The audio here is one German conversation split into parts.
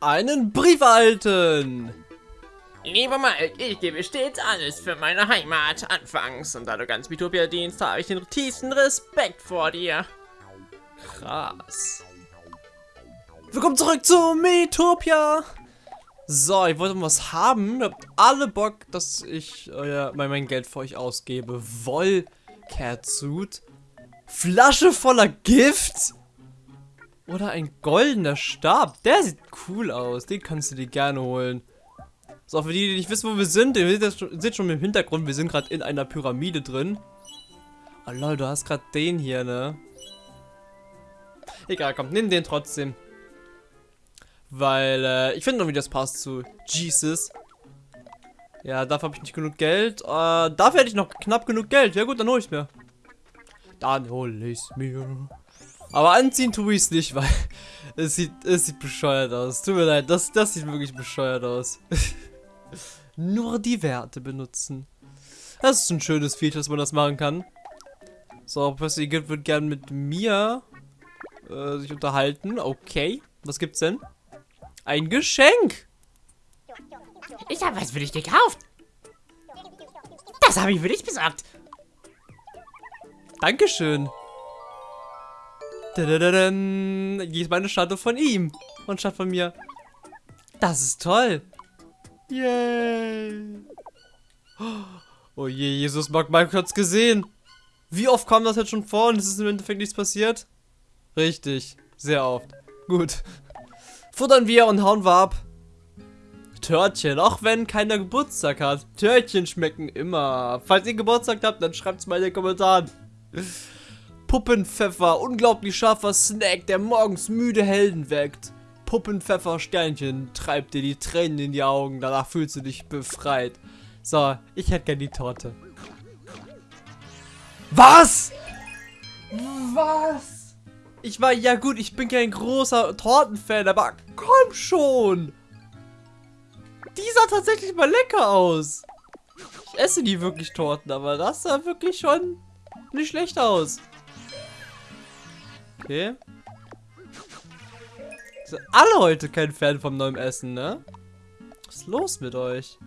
einen Brief erhalten. Lieber Mike, ich gebe stets alles für meine Heimat anfangs. Und da du ganz Mitopia dienst, habe ich den tiefsten Respekt vor dir. Krass. Willkommen zurück zu Metopia. So, ich wollte was haben. Ihr habt alle Bock, dass ich euer, mein Geld für euch ausgebe. Wollcatsuit. Flasche voller Gift. Oder ein goldener Stab. Der sieht cool aus. Den kannst du dir gerne holen. So, für die, die nicht wissen, wo wir sind, ihr seht schon im Hintergrund, wir sind gerade in einer Pyramide drin. Oh lol, du hast gerade den hier, ne? Egal, komm, nimm den trotzdem. Weil, äh, ich finde noch, wie das passt zu Jesus. Ja, dafür habe ich nicht genug Geld. Äh, dafür hätte ich noch knapp genug Geld. Ja gut, dann hole ich mir. Dann hole ich mir. Aber anziehen tue ich es nicht, weil es sieht, es sieht bescheuert aus. Tut mir leid, das, das sieht wirklich bescheuert aus. Nur die Werte benutzen. Das ist ein schönes Feature, dass man das machen kann. So, Professor Igitt wird gern mit mir äh, sich unterhalten. Okay, was gibt's denn? Ein Geschenk. Ich habe was für dich gekauft. Das habe ich für dich besorgt. Dankeschön. Hier ist meine Statue von ihm. Und statt von mir. Das ist toll. Yay. Oh je, Jesus mag hat's gesehen. Wie oft kam das jetzt schon vor und es ist im Endeffekt nichts passiert? Richtig, sehr oft. Gut. Futtern wir und hauen wir ab. Törtchen, auch wenn keiner Geburtstag hat. Törtchen schmecken immer. Falls ihr Geburtstag habt, dann schreibt es mal in den Kommentaren. Puppenpfeffer, unglaublich scharfer Snack, der morgens müde Helden weckt. Puppenpfeffer Sternchen treibt dir die Tränen in die Augen, danach fühlst du dich befreit. So, ich hätte gern die Torte. Was? Was? Ich war, ja gut, ich bin kein großer Tortenfan, aber komm schon. Die sah tatsächlich mal lecker aus. Ich esse die wirklich Torten, aber das sah wirklich schon nicht schlecht aus. Okay. Sind alle heute kein Fan vom neuen Essen, ne? Was ist los mit euch?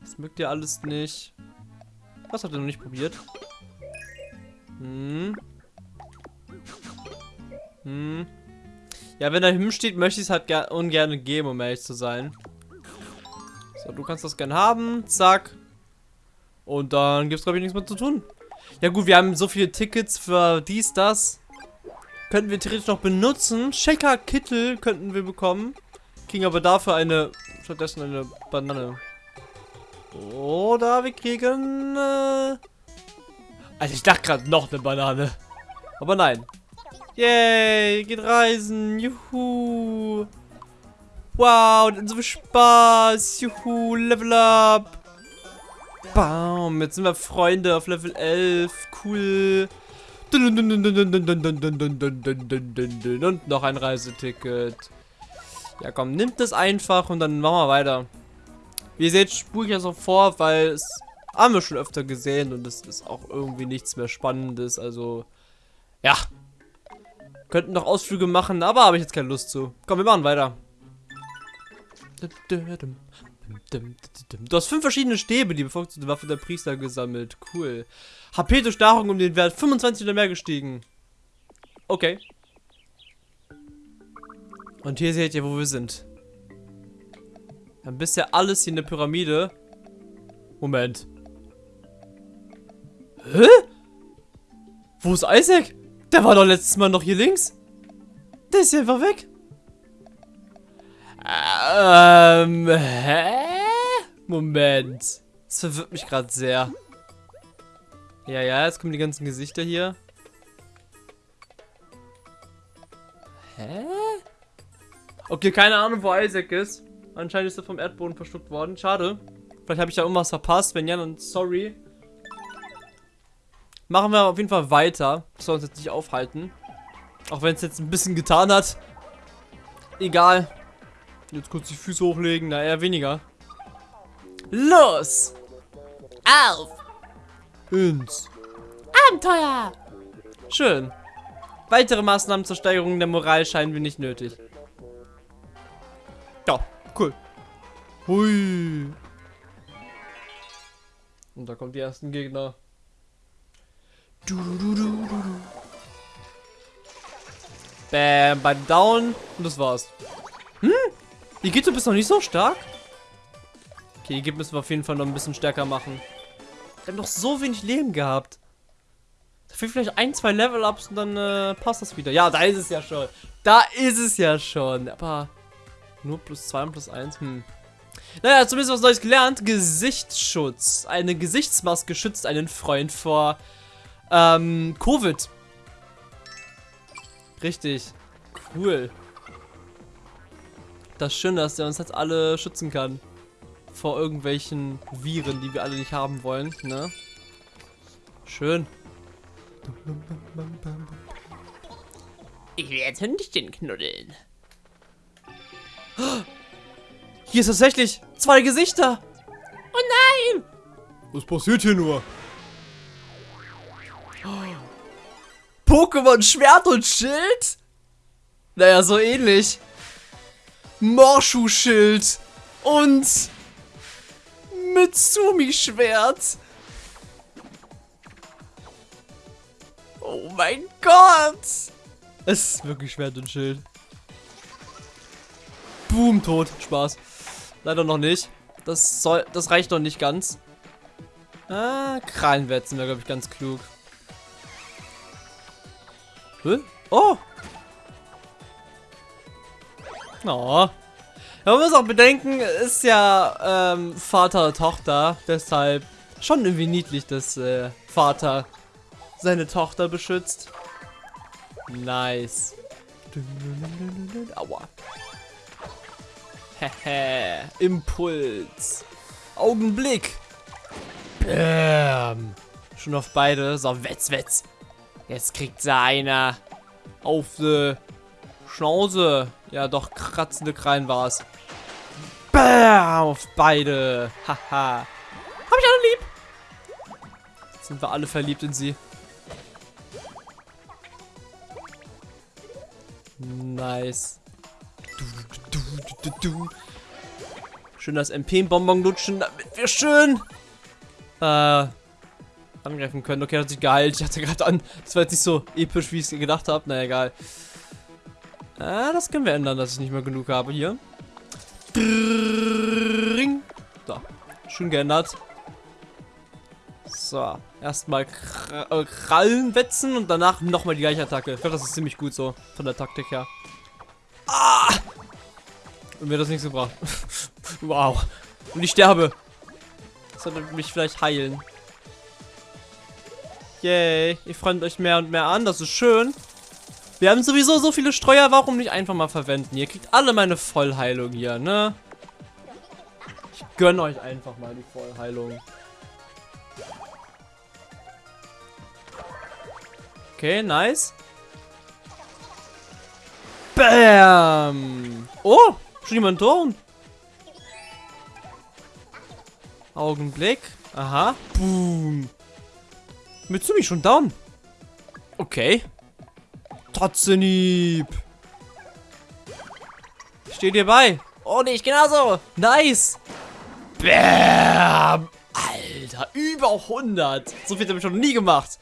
Das mögt ihr alles nicht. Was habt ihr noch nicht probiert? Hm. Hm. Ja, wenn da hinten steht, möchte ich es halt ungern geben, um ehrlich zu sein. So, du kannst das gern haben. Zack. Und dann gibt es, glaube ich, nichts mehr zu tun. Ja gut, wir haben so viele Tickets für dies, das. Könnten wir theoretisch noch benutzen. Shaker Kittel könnten wir bekommen. Kriegen aber dafür eine, stattdessen eine Banane. Oder wir kriegen... Äh also ich dachte gerade noch eine Banane. Aber nein. Yay, geht reisen. Juhu. Wow, dann so viel Spaß. Juhu, Level up. Baum, jetzt sind wir Freunde auf Level 11. Cool. Und noch ein Reiseticket. Ja, komm, nimmt das einfach und dann machen wir weiter. Wie ihr seht, spule ich das auch vor, weil es haben wir schon öfter gesehen und es ist auch irgendwie nichts mehr Spannendes. Also, ja, Könnten noch Ausflüge machen, aber habe ich jetzt keine Lust zu. Komm, wir machen weiter. Du hast fünf verschiedene Stäbe, die bevorzugte Waffe der Priester gesammelt. Cool. HP durch Nahrung um den Wert 25 oder mehr gestiegen. Okay. Und hier seht ihr, wo wir sind. Wir haben bisher alles hier in der Pyramide. Moment. Hä? Wo ist Isaac? Der war doch letztes Mal noch hier links. Der ist hier einfach weg. Ähm, hä? Moment. Das verwirrt mich gerade sehr. Ja, ja, jetzt kommen die ganzen Gesichter hier. Hä? Okay, keine Ahnung, wo Isaac ist. Anscheinend ist er vom Erdboden verschluckt worden. Schade. Vielleicht habe ich da irgendwas verpasst. Wenn ja, dann sorry. Machen wir auf jeden Fall weiter. Das soll uns jetzt nicht aufhalten. Auch wenn es jetzt ein bisschen getan hat. Egal. Jetzt kurz die Füße hochlegen. Na, eher weniger. Los! Auf! Ins Abenteuer! Schön. Weitere Maßnahmen zur Steigerung der Moral scheinen wir nicht nötig. Ja, cool. Hui. Und da kommen die ersten Gegner. Du, du, du. Bam, beim Down. Und das war's. Hm? Die Gito bist noch nicht so stark. Okay, die Gito müssen wir auf jeden Fall noch ein bisschen stärker machen. Wir haben noch so wenig Leben gehabt. Dafür vielleicht ein, zwei Level-Ups und dann äh, passt das wieder. Ja, da ist es ja schon. Da ist es ja schon. Aber nur plus zwei und plus eins. Hm. Naja, zumindest was Neues gelernt. Gesichtsschutz. Eine Gesichtsmaske schützt einen Freund vor ähm, Covid. Richtig. Cool. Das ist schön, dass der uns jetzt alle schützen kann. Vor irgendwelchen Viren, die wir alle nicht haben wollen, ne? Schön. Ich will jetzt Hündchen knuddeln. Hier ist tatsächlich zwei Gesichter. Oh nein! Was passiert hier nur? Pokémon Schwert und Schild? Naja, so ähnlich. Morschu Schild und Mitsumi Schwert. Oh mein Gott. Es ist wirklich Schwert und Schild. Boom, tot. Spaß. Leider noch nicht. Das soll, das reicht noch nicht ganz. Ah, Krallenwetzen wäre, glaube ich, ganz klug. Hä? Oh! Oh. Man muss auch bedenken, ist ja ähm, Vater, Tochter, deshalb schon irgendwie niedlich, dass äh, Vater seine Tochter beschützt. Nice. Aua. Hehe. Impuls. Augenblick. Bäm. Schon auf beide. So, wetz, wetz. Jetzt kriegt sie einer auf die Schnauze. Ja, doch, kratzende Krallen war es. Bam! Auf beide. Haha. Hab ich alle lieb. Sind wir alle verliebt in sie. Nice. Du, du, du, schön das MP-Bonbon lutschen, damit wir schön äh, angreifen können. Okay, hat sich geheilt. Ich hatte gerade an. Das war jetzt nicht so episch, wie ich es gedacht habe. Na egal. Ah, das können wir ändern, dass ich nicht mehr genug habe hier. So, schön geändert. So, erstmal äh, Krallen wetzen und danach nochmal die gleiche Attacke. Ich glaube, das ist ziemlich gut so, von der Taktik her. Ah! Und mir das nicht so gebracht. wow. Und ich sterbe. Das sollte mich vielleicht heilen. Yay. Ihr freut euch mehr und mehr an. Das ist schön. Wir haben sowieso so viele Streuer. Warum nicht einfach mal verwenden? Ihr kriegt alle meine Vollheilung hier, ne? Ich gönne euch einfach mal die Vollheilung. Okay, nice. Bam! Oh, schon jemand down. Augenblick. Aha. Boom. Mitsumi schon down. Okay. Totzenhieb. Steht dir bei. Oh, nicht genauso. Nice. Bam. Alter, über 100. So viel habe ich schon nie gemacht.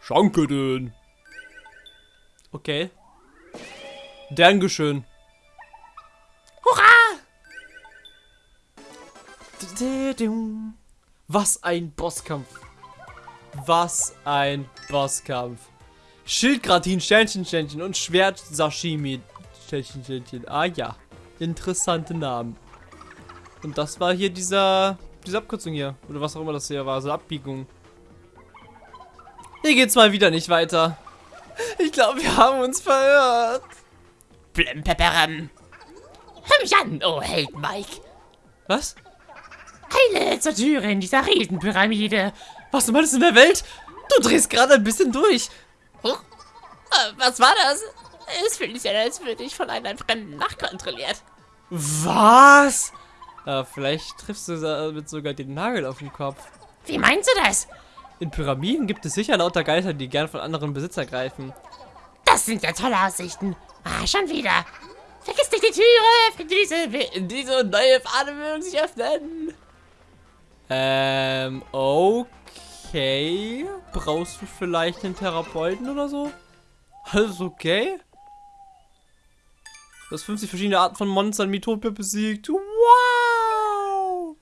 Schanke denn. Okay. Dankeschön. Hurra! Was ein Bosskampf. Was ein Bosskampf. Schildgratin, Sternchen, Sternchen und Schwert Sashimi. Sternchen, Sternchen. Ah ja. Interessante Namen. Und das war hier dieser, diese Abkürzung hier. Oder was auch immer das hier war. So Abbiegung. Hier geht's mal wieder nicht weiter. Ich glaube, wir haben uns verirrt. Blimpeperam. Hör mich an, oh Held Mike. Was? Heile zur Türe in dieser Riesenpyramide. Was du meinst in der Welt? Du drehst gerade ein bisschen durch. Huch. Äh, was war das? Es fühlt sich an, als würde ich von einem Fremden nachkontrolliert. Was? Ja, vielleicht triffst du damit sogar den Nagel auf den Kopf. Wie meinst du das? In Pyramiden gibt es sicher lauter Geister, die gern von anderen Besitzer greifen. Das sind ja tolle Aussichten. Ah, schon wieder. Vergiss nicht die Türe! Diese, diese neue Fahne mögen sich öffnen! Ähm, okay. Brauchst du vielleicht einen Therapeuten oder so? Alles okay? Du hast 50 verschiedene Arten von Monstern Mitopia besiegt. Wow!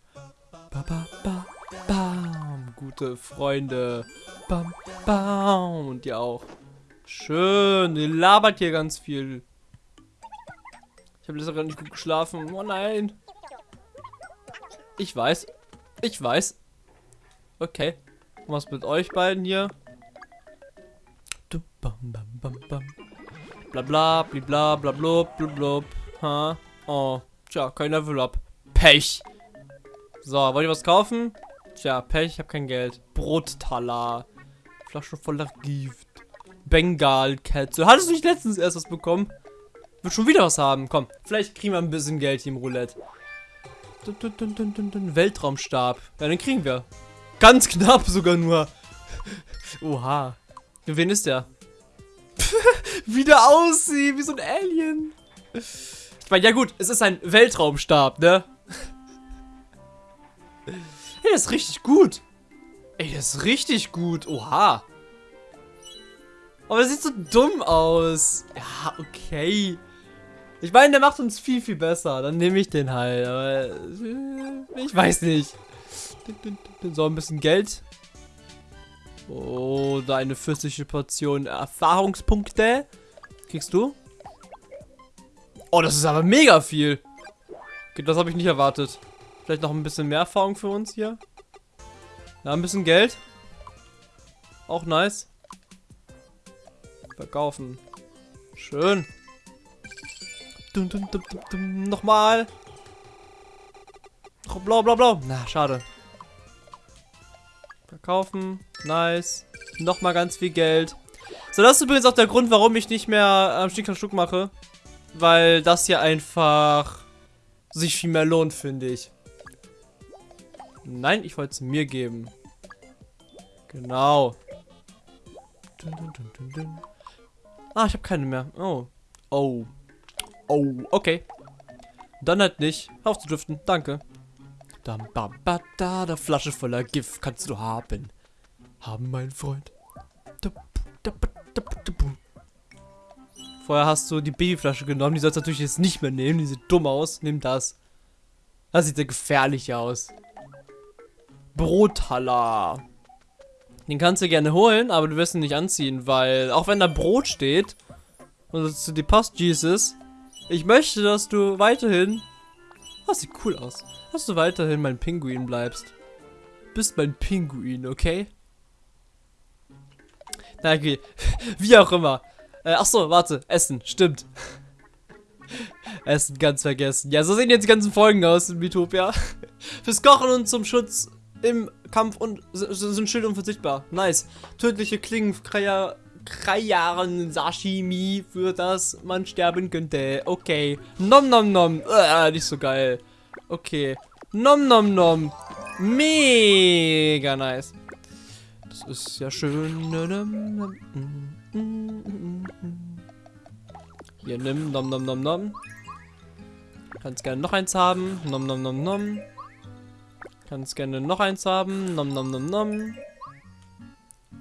Ba, ba, ba, bam. Gute Freunde. Bam, bam. Und ihr auch. Schön. Ihr labert hier ganz viel. Ich habe letztes Mal nicht gut geschlafen. Oh nein. Ich weiß. Ich weiß. Okay. Was mit euch beiden hier? Bla bla, blibla, bla blub, blub, blub. Ha? Oh, tja, kein Level up. Pech. So, wollt ihr was kaufen? Tja, Pech, ich hab kein Geld. Brottaler. Flasche voller Gift. Bengalkette. Hattest du nicht letztens erst was bekommen? Wird schon wieder was haben. Komm, vielleicht kriegen wir ein bisschen Geld hier im Roulette. Weltraumstab. Ja, den kriegen wir. Ganz knapp sogar nur. Oha. Wen ist der? wie der aussieht, wie so ein Alien. Ich meine, ja gut, es ist ein Weltraumstab, ne? Ey, das ist richtig gut. Ey, das ist richtig gut. Oha. Aber das sieht so dumm aus. Ja, okay. Ich meine, der macht uns viel, viel besser. Dann nehme ich den halt. Aber äh, ich weiß nicht. So, ein bisschen Geld. Oh, da eine fürstliche Portion Erfahrungspunkte. Kriegst du? Oh, das ist aber mega viel. Okay, das habe ich nicht erwartet. Vielleicht noch ein bisschen mehr Erfahrung für uns hier. Ja, ein bisschen Geld. Auch nice. Verkaufen. Schön. Dum, dum, dum, dum, dum. Nochmal. Blau, blau, blau. Na, schade. Verkaufen. Nice. Nochmal ganz viel Geld. So, das ist übrigens auch der Grund, warum ich nicht mehr am Stück Stück mache. Weil das hier einfach sich viel mehr lohnt, finde ich. Nein, ich wollte es mir geben. Genau. Ah, ich habe keine mehr. Oh. Oh. Oh, okay. Dann halt nicht. Auf zu driften. Danke. Dam, bam, ba, da, der Flasche voller Gift kannst du haben. Haben, mein Freund. Vorher hast du die Babyflasche genommen. Die sollst du natürlich jetzt nicht mehr nehmen. Die sieht dumm aus. Nimm das. Das sieht ja gefährlich aus. Brothaller. Den kannst du gerne holen, aber du wirst ihn nicht anziehen, weil auch wenn da Brot steht und es zu dir passt, Jesus, ich möchte, dass du weiterhin, das sieht cool aus, dass du weiterhin mein Pinguin bleibst. Bist mein Pinguin, okay? Na okay, wie auch immer. Äh, ach so, warte, Essen, stimmt. Essen ganz vergessen. Ja, so sehen jetzt die ganzen Folgen aus in Mitopia. Fürs Kochen und zum Schutz im Kampf und sind Schild unverzichtbar. Nice. Tödliche Klingen, Krayaren Sashimi, für das man sterben könnte. Okay. Nom nom nom. Äh, nicht so geil. Okay. Nom nom nom. Mega nice. Das ist ja schön. Hier, nimm. Nom nom nom nom. Kannst gerne noch eins haben. Nom nom nom nom. Kannst gerne noch eins haben. Nom nom nom nom.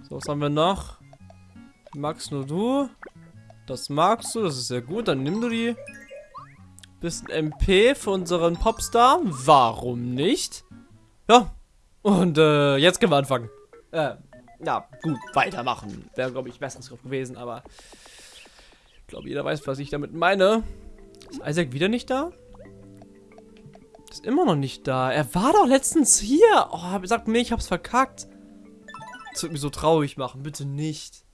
So, was haben wir noch? Magst nur du? Das magst du, das ist sehr gut. Dann nimm du die. Bisschen MP für unseren Popstar. Warum nicht? Ja. Und äh, jetzt können wir anfangen. Äh, ja, gut, weitermachen. Wäre, glaube ich, besseres Griff gewesen, aber ich glaube, jeder weiß, was ich damit meine. Ist Isaac wieder nicht da? Ist immer noch nicht da. Er war doch letztens hier. Oh, sagt mir, ich hab's verkackt. Das wird mich so traurig machen. Bitte nicht.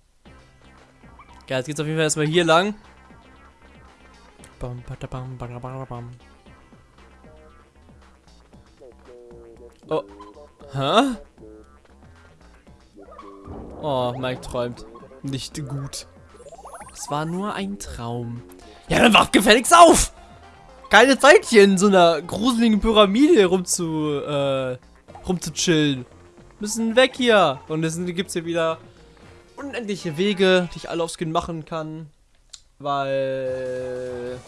Ja, jetzt geht's auf jeden Fall erstmal hier lang. Oh. Hä? Oh, Mike träumt. Nicht gut. Es war nur ein Traum. Ja, dann wacht gefälligst auf! keine Zeit hier in so einer gruseligen Pyramide rumzu, äh, rumzuchillen. Müssen weg hier. Und es gibt hier wieder unendliche Wege, die ich alle aufs Skin machen kann. Weil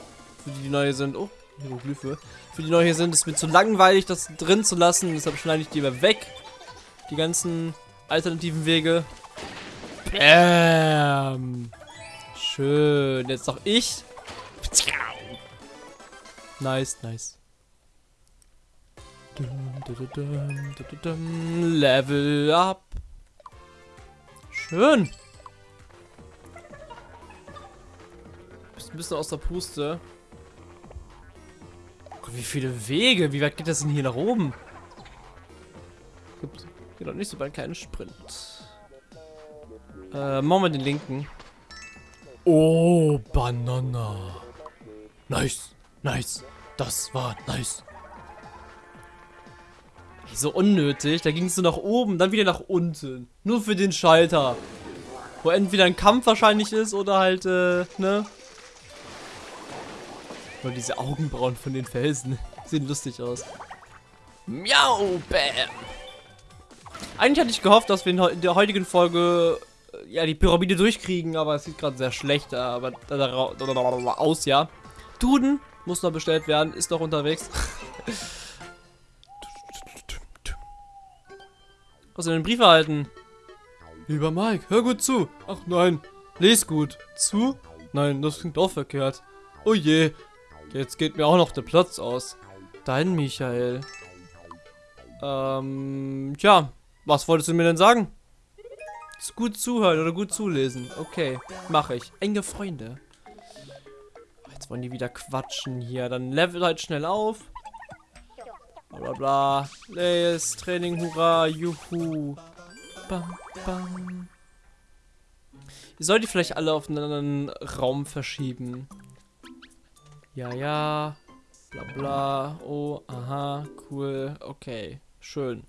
Für die, die neu sind. Oh, Hieroglyphe. Für die neu hier sind, ist mir zu langweilig, das drin zu lassen. Deshalb schneide ich die lieber weg. Die ganzen alternativen Wege. Bäm. Schön. Jetzt noch ich. Nice, nice. Level up. Schön. Bist ein bisschen aus der Puste. Gott, wie viele Wege. Wie weit geht das denn hier nach oben? Gibt, geht doch nicht so bald keinen Sprint. Äh, machen wir den linken. Oh, Banana. Nice, nice. Das war nice. So unnötig. Da ging es nur nach oben, dann wieder nach unten. Nur für den Schalter. Wo entweder ein Kampf wahrscheinlich ist oder halt, äh, ne? Und diese Augenbrauen von den Felsen sehen lustig aus. Miau, bam. Eigentlich hatte ich gehofft, dass wir in der heutigen Folge äh, ja die Pyramide durchkriegen, aber es sieht gerade sehr schlecht äh, aber aus, ja. Duden muss noch bestellt werden, ist noch unterwegs. Hast du den Brief erhalten? Lieber Mike, hör gut zu. Ach nein, les gut. Zu? Nein, das klingt auch verkehrt. Oh je, jetzt geht mir auch noch der Platz aus. Dein Michael. Ähm, tja, was wolltest du mir denn sagen? Gut zuhören oder gut zulesen. Okay, mache ich. Enge Freunde. Jetzt wollen die wieder quatschen hier. Dann level halt schnell auf. Bla bla bla. Les, Training, hurra, juhu. Bam, bam. Ihr sollt die vielleicht alle auf einen anderen Raum verschieben. Ja, ja. Bla bla. Oh, aha, cool. Okay, schön.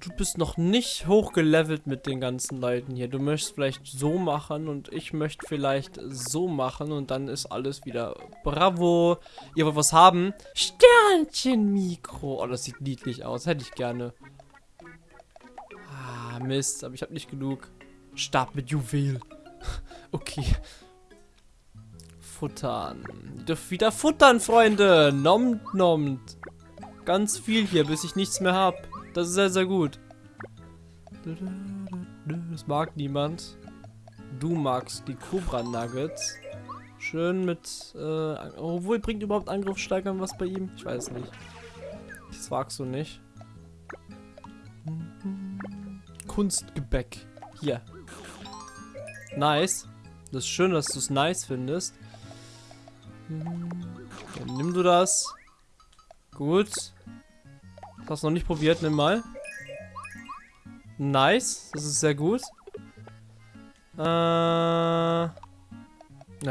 Du bist noch nicht hochgelevelt mit den ganzen Leuten hier. Du möchtest vielleicht so machen und ich möchte vielleicht so machen und dann ist alles wieder bravo. Ihr wollt was haben? Sternchen-Mikro. Oh, das sieht niedlich aus. Hätte ich gerne. Mist, aber ich habe nicht genug. Stab mit Juwel. okay. Futtern. Ihr dürft wieder futtern, Freunde. Nommt, nommt. Ganz viel hier, bis ich nichts mehr habe. Das ist sehr, sehr gut. Das mag niemand. Du magst die Cobra Nuggets. Schön mit, äh, obwohl bringt überhaupt Angriff steigern was bei ihm? Ich weiß nicht. Das wagst du nicht. Kunstgebäck. Hier. Nice. Das ist schön, dass du es nice findest. Hm, Dann nimm du das. Gut. Hast noch nicht probiert, nimm mal. Nice, das ist sehr gut. Äh, na,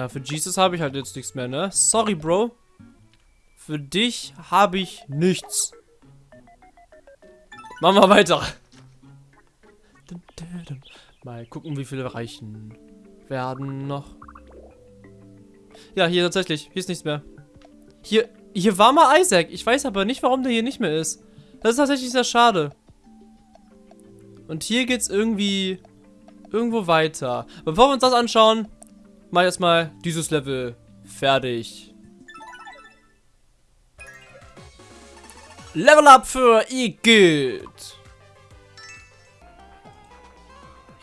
für Jesus habe ich halt jetzt nichts mehr, ne? Sorry, Bro. Für dich habe ich nichts. Machen wir weiter. Mal gucken, wie viele reichen werden noch. Ja, hier tatsächlich. Hier ist nichts mehr. Hier, hier war mal Isaac. Ich weiß aber nicht, warum der hier nicht mehr ist. Das ist tatsächlich sehr schade. Und hier geht's irgendwie irgendwo weiter. Bevor wir uns das anschauen, mal erstmal dieses Level fertig. Level Up für Igitt.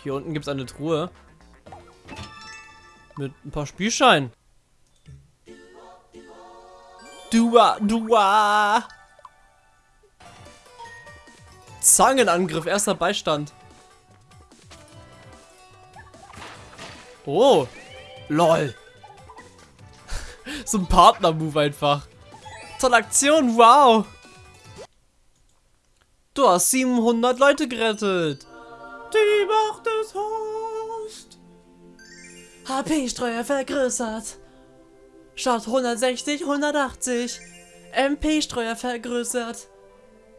Hier unten gibt's eine Truhe. Mit ein paar Spielscheinen. Dua, dua. Zangenangriff, erster Beistand. Oh. Lol. so ein Partner-Move einfach. Tolle Aktion, wow. Du hast 700 Leute gerettet. Die Macht des Host. HP-Streuer vergrößert. Statt 160, 180. MP-Streuer vergrößert.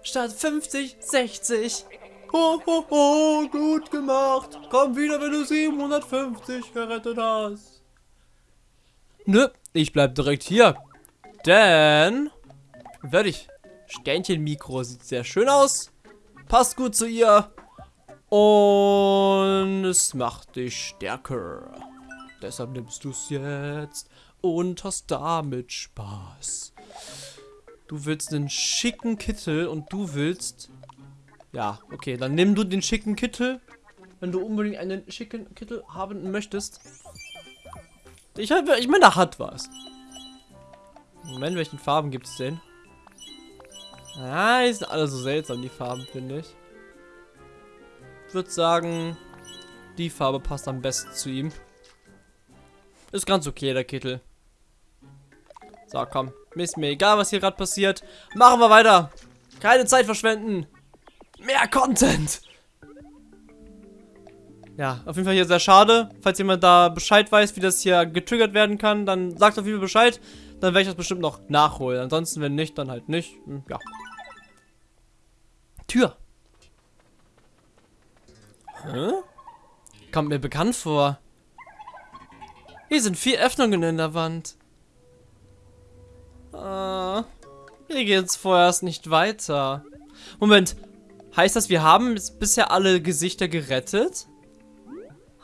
Statt 50, 60. Ho, ho, ho, gut gemacht. Komm wieder, wenn du 750 gerettet hast. Nö, ich bleib direkt hier. Denn werde ich. Sternchen-Mikro sieht sehr schön aus. Passt gut zu ihr. Und es macht dich stärker. Deshalb nimmst du es jetzt. und hast damit Spaß. Du willst einen schicken Kittel und du willst... Ja, okay, dann nimm du den schicken Kittel, wenn du unbedingt einen schicken Kittel haben möchtest. Ich, ich meine, da hat was. Moment, welchen Farben gibt es denn? Ah, die sind alle so seltsam, die Farben, finde ich. Würde sagen, die Farbe passt am besten zu ihm. Ist ganz okay, der Kittel. So, komm. Ist mir egal, was hier gerade passiert. Machen wir weiter. Keine Zeit verschwenden. Mehr Content. Ja, auf jeden Fall hier sehr schade. Falls jemand da Bescheid weiß, wie das hier getriggert werden kann, dann sagt auf jeden Fall Bescheid. Dann werde ich das bestimmt noch nachholen. Ansonsten, wenn nicht, dann halt nicht. Hm, ja. Tür. Hä? Kommt mir bekannt vor. Hier sind vier Öffnungen in der Wand. Äh, hier geht's vorerst nicht weiter. Moment, heißt das, wir haben bisher alle Gesichter gerettet?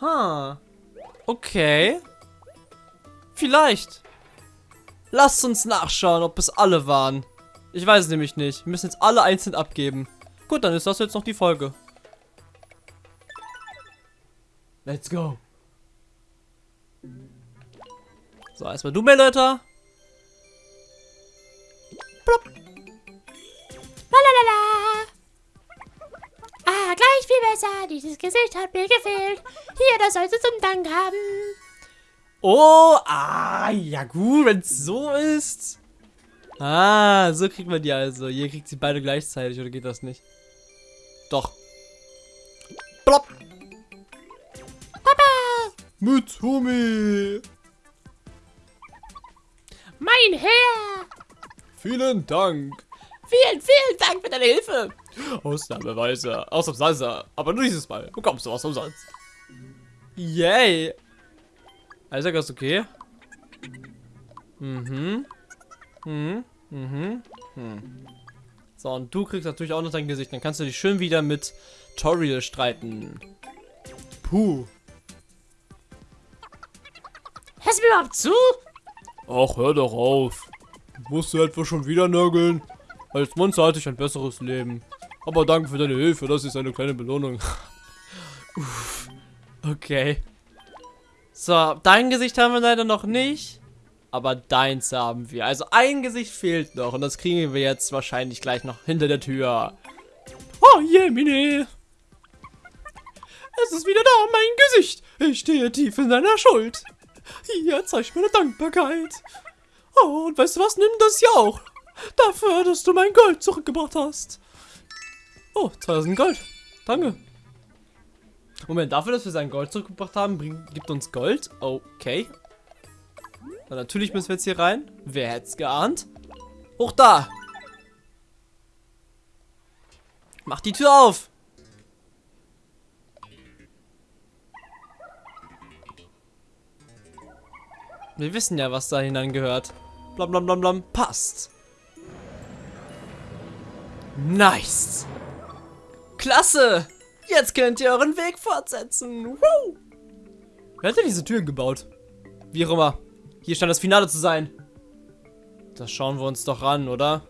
Ha. Okay. Vielleicht. Lasst uns nachschauen, ob es alle waren. Ich weiß es nämlich nicht. Wir müssen jetzt alle einzeln abgeben. Gut, dann ist das jetzt noch die Folge. Let's go. So, erstmal du, Melletter. Blub. Lalalala. Ah, gleich viel besser. Dieses Gesicht hat mir gefehlt. Hier, das sollst du zum Dank haben. Oh, ah, ja gut, wenn es so ist. Ah, so kriegt man die also. Hier kriegt sie beide gleichzeitig, oder geht das nicht? Doch. Plopp. Papa. Mit Humi. Mein Herr. Vielen Dank. Vielen, vielen Dank für deine Hilfe. Ausnahmeweise. Ausnahmsweise. Aber nur dieses Mal bekommst du was umsonst. Yay. Isaac ist okay. Mhm. Mhm. Mhm. Hm. So, und du kriegst natürlich auch noch dein Gesicht. Dann kannst du dich schön wieder mit Toriel streiten. Puh. Hörst du mir überhaupt zu? Ach, hör doch auf. Musst du etwa schon wieder nörgeln? Als Monster hatte ich ein besseres Leben. Aber danke für deine Hilfe, das ist eine kleine Belohnung. Uff. Okay. So, dein Gesicht haben wir leider noch nicht. Aber deins haben wir. Also ein Gesicht fehlt noch. Und das kriegen wir jetzt wahrscheinlich gleich noch hinter der Tür. Oh, Jemine. Es ist wieder da, mein Gesicht. Ich stehe tief in deiner Schuld. Hier, zeig meine Dankbarkeit. Oh, und weißt du was? Nimm das hier auch. Dafür, dass du mein Gold zurückgebracht hast. Oh, 2000 Gold. Danke. Moment, dafür, dass wir sein Gold zurückgebracht haben, bringt, gibt uns Gold. Okay. Na, natürlich müssen wir jetzt hier rein. Wer hätte es geahnt? Hoch da. Mach die Tür auf. Wir wissen ja, was da hineingehört. Blam blam blam blam. Passt. Nice. Klasse. Jetzt könnt ihr euren Weg fortsetzen. Woo. Wer hat denn diese Türen gebaut? Wie auch immer. Hier scheint das Finale zu sein. Das schauen wir uns doch an, oder?